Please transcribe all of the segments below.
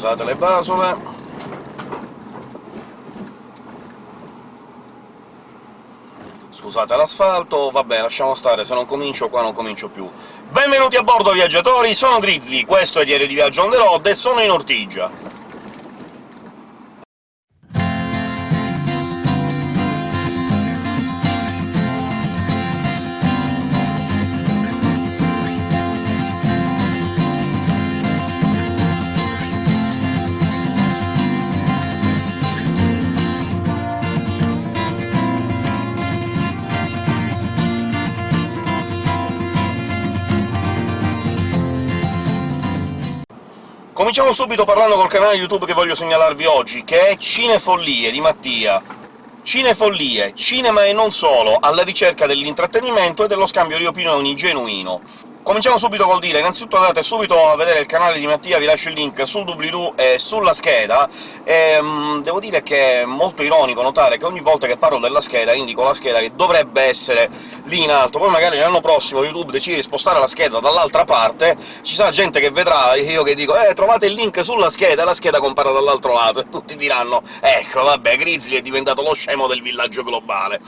Scusate le basole. Scusate l'asfalto, vabbè, lasciamo stare, se non comincio qua non comincio più. Benvenuti a bordo, viaggiatori! Sono Grizzly, questo è Diario di Viaggio on the road e sono in Ortigia. Cominciamo subito parlando col canale YouTube che voglio segnalarvi oggi, che è Cinefollie di Mattia. Cinefollie, cinema e non solo, alla ricerca dell'intrattenimento e dello scambio di opinioni genuino. Cominciamo subito col dire, innanzitutto andate subito a vedere il canale di Mattia, vi lascio il link sul doobly-doo e sulla scheda, e um, devo dire che è molto ironico notare che ogni volta che parlo della scheda indico la scheda che dovrebbe essere lì in alto, poi magari l'anno prossimo YouTube decide di spostare la scheda dall'altra parte, ci sarà gente che vedrà, io che dico «Eh, trovate il link sulla scheda», e la scheda compare dall'altro lato, e tutti diranno «Ecco, vabbè, Grizzly è diventato lo scemo del villaggio globale».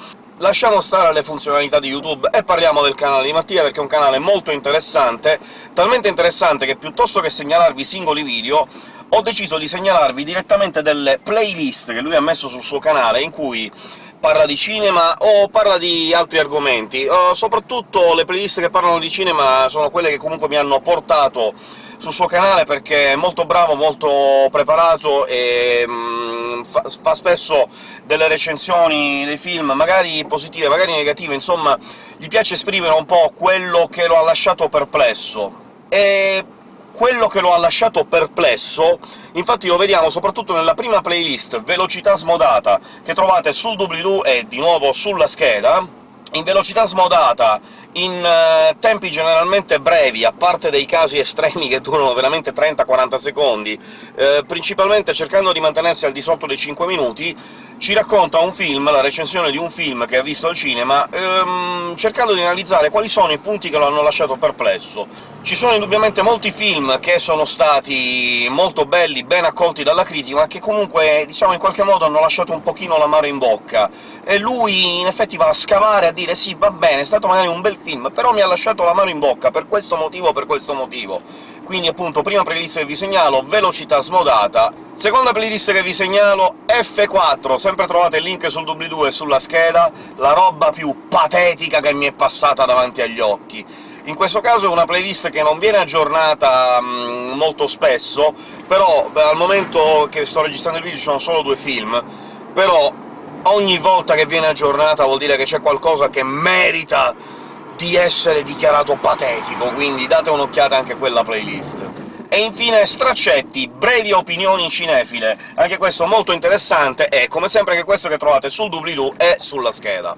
Lasciamo stare le funzionalità di YouTube e parliamo del canale di Mattia, perché è un canale molto interessante, talmente interessante che piuttosto che segnalarvi singoli video, ho deciso di segnalarvi direttamente delle playlist che lui ha messo sul suo canale, in cui parla di cinema o parla di altri argomenti. Uh, soprattutto le playlist che parlano di cinema sono quelle che comunque mi hanno portato sul suo canale, perché è molto bravo, molto preparato e mm, fa, fa, spesso delle recensioni dei film, magari positive, magari negative, insomma gli piace esprimere un po' quello che lo ha lasciato perplesso. E quello che lo ha lasciato perplesso, infatti lo vediamo soprattutto nella prima playlist, Velocità smodata, che trovate sul doobly-doo e di nuovo sulla scheda, in velocità smodata in uh, tempi generalmente brevi, a parte dei casi estremi che durano veramente 30-40 secondi, eh, principalmente cercando di mantenersi al di sotto dei 5 minuti, ci racconta un film, la recensione di un film che ha visto al cinema, ehm, cercando di analizzare quali sono i punti che lo hanno lasciato perplesso. Ci sono indubbiamente molti film che sono stati molto belli, ben accolti dalla critica, ma che comunque, diciamo, in qualche modo hanno lasciato un pochino l'amaro in bocca, e lui in effetti va a scavare, a dire «sì, va bene, è stato magari un bel film, però mi ha lasciato la mano in bocca, per questo motivo per questo motivo». Quindi appunto prima playlist che vi segnalo, velocità smodata, seconda playlist che vi segnalo, F4, sempre trovate il link sul doobly-doo e sulla scheda, la roba più patetica che mi è passata davanti agli occhi. In questo caso è una playlist che non viene aggiornata mh, mm, molto spesso, però beh, al momento che sto registrando il video ci sono solo due film, però ogni volta che viene aggiornata vuol dire che c'è qualcosa che merita di essere dichiarato patetico, quindi date un'occhiata anche a quella playlist. E infine straccetti, brevi opinioni cinefile, anche questo molto interessante, e come sempre anche questo che trovate sul doobly-doo e sulla scheda.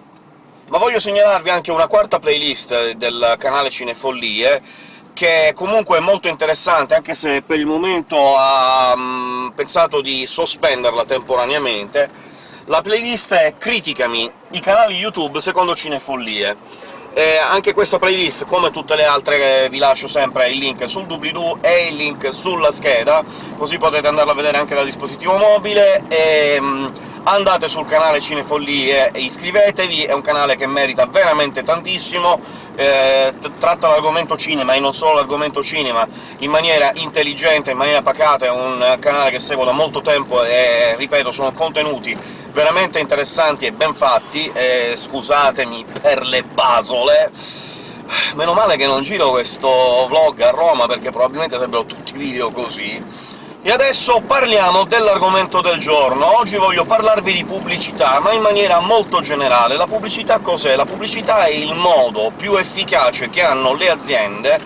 Ma voglio segnalarvi anche una quarta playlist del canale Cinefollie, che comunque è molto interessante, anche se per il momento ha um, pensato di sospenderla temporaneamente. La playlist è Criticami, i canali YouTube secondo Cinefollie. Eh, anche questa playlist, come tutte le altre, vi lascio sempre il link sul doobly-doo e il link sulla scheda, così potete andarla a vedere anche dal dispositivo mobile, e um, andate sul canale Cinefollie e iscrivetevi, è un canale che merita veramente tantissimo, eh, tratta l'argomento cinema, e non solo l'argomento cinema, in maniera intelligente, in maniera pacata, è un canale che seguo da molto tempo e, ripeto, sono contenuti veramente interessanti e ben fatti, e scusatemi per le basole... Meno male che non giro questo vlog a Roma, perché probabilmente sarebbero tutti video così. E adesso parliamo dell'argomento del giorno. Oggi voglio parlarvi di pubblicità, ma in maniera molto generale. La pubblicità cos'è? La pubblicità è il modo più efficace che hanno le aziende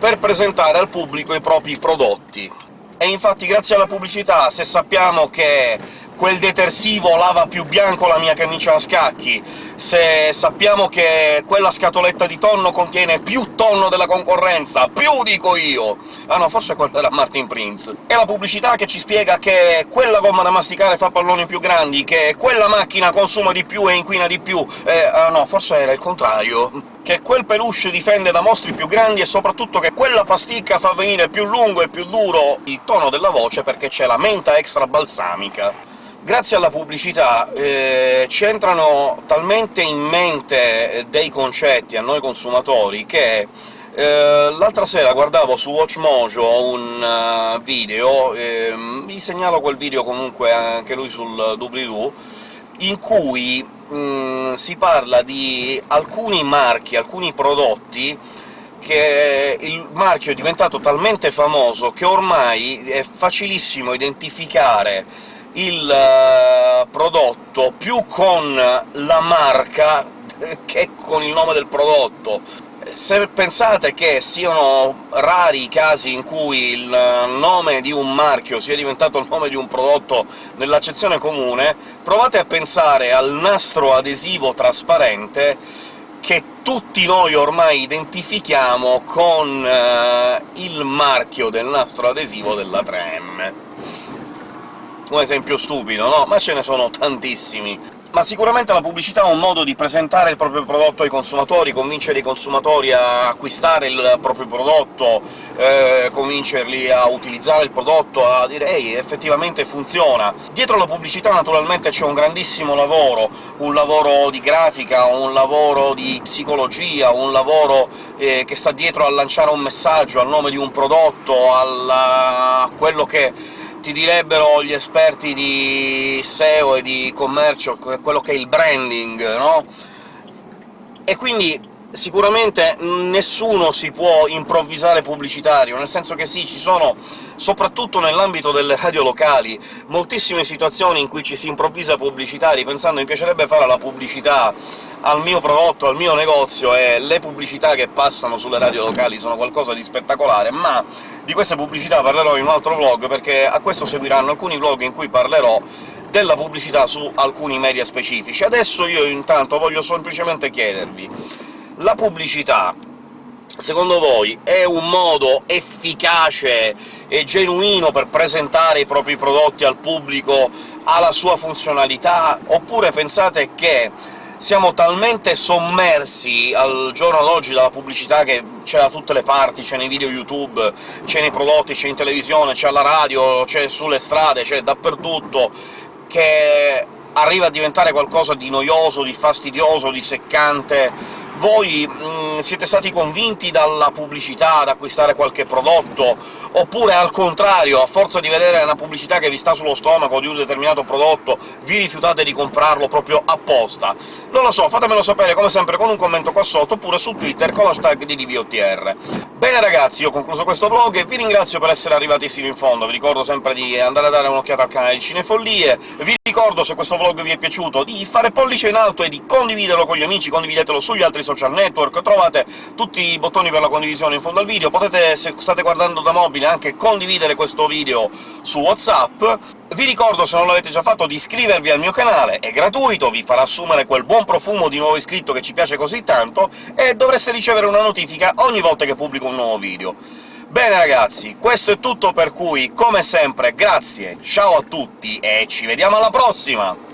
per presentare al pubblico i propri prodotti. E infatti grazie alla pubblicità, se sappiamo che quel detersivo lava più bianco la mia camicia a scacchi, se sappiamo che quella scatoletta di tonno contiene più tonno della concorrenza, più dico io! Ah no, forse quella era Martin Prince. E la pubblicità che ci spiega che quella gomma da masticare fa palloni più grandi, che quella macchina consuma di più e inquina di più... Eh, ah no, forse era il contrario che quel peluche difende da mostri più grandi e soprattutto che quella pasticca fa venire più lungo e più duro il tono della voce perché c'è la menta extra balsamica grazie alla pubblicità eh, ci entrano talmente in mente eh, dei concetti a noi consumatori che eh, l'altra sera guardavo su WatchMojo un uh, video, eh, vi segnalo quel video comunque anche lui sul doobly-doo, in cui mh, mm, si parla di alcuni marchi, alcuni prodotti che il marchio è diventato talmente famoso che ormai è facilissimo identificare il uh, prodotto più con la marca che con il nome del prodotto. Se pensate che siano rari i casi in cui il nome di un marchio sia diventato il nome di un prodotto nell'accezione comune, provate a pensare al nastro adesivo trasparente che tutti noi ormai identifichiamo con uh, il marchio del nastro adesivo della 3M un esempio stupido, no? Ma ce ne sono tantissimi. Ma sicuramente la pubblicità è un modo di presentare il proprio prodotto ai consumatori, convincere i consumatori a acquistare il proprio prodotto, eh, convincerli a utilizzare il prodotto, a dire «Ehi, effettivamente funziona!». Dietro la pubblicità naturalmente c'è un grandissimo lavoro, un lavoro di grafica, un lavoro di psicologia, un lavoro eh, che sta dietro a lanciare un messaggio al nome di un prodotto, a quello che ti direbbero gli esperti di SEO e di commercio quello che è il branding, no? E quindi sicuramente nessuno si può improvvisare pubblicitario, nel senso che sì, ci sono, soprattutto nell'ambito delle radio locali, moltissime situazioni in cui ci si improvvisa pubblicitari, pensando mi piacerebbe fare la pubblicità al mio prodotto, al mio negozio, e le pubblicità che passano sulle radio locali sono qualcosa di spettacolare, ma di queste pubblicità parlerò in un altro vlog, perché a questo seguiranno alcuni vlog in cui parlerò della pubblicità su alcuni media specifici. Adesso io intanto voglio semplicemente chiedervi la pubblicità, secondo voi, è un modo efficace e genuino per presentare i propri prodotti al pubblico, ha la sua funzionalità, oppure pensate che siamo talmente sommersi al giorno d'oggi dalla pubblicità che c'è da tutte le parti, c'è nei video YouTube, c'è nei prodotti, c'è in televisione, c'è alla radio, c'è sulle strade, c'è dappertutto, che arriva a diventare qualcosa di noioso, di fastidioso, di seccante, voi mh, mm, siete stati convinti dalla pubblicità ad acquistare qualche prodotto, oppure al contrario, a forza di vedere una pubblicità che vi sta sullo stomaco di un determinato prodotto, vi rifiutate di comprarlo proprio apposta? Non lo so, fatemelo sapere come sempre con un commento qua sotto, oppure su Twitter con l'hashtag di DVOTR. Bene ragazzi, io ho concluso questo vlog e vi ringrazio per essere arrivati sino in fondo, vi ricordo sempre di andare a dare un'occhiata al canale di Cinefollie, vi ricordo, se questo vlog vi è piaciuto, di fare pollice in alto e di condividerlo con gli amici, condividetelo sugli altri social network, trovate tutti i bottoni per la condivisione in fondo al video, potete, se state guardando da mobile, anche condividere questo video su WhatsApp. Vi ricordo, se non l'avete già fatto, di iscrivervi al mio canale, è gratuito, vi farà assumere quel buon profumo di nuovo iscritto che ci piace così tanto, e dovreste ricevere una notifica ogni volta che pubblico un nuovo video. Bene ragazzi, questo è tutto per cui, come sempre, grazie, ciao a tutti e ci vediamo alla prossima!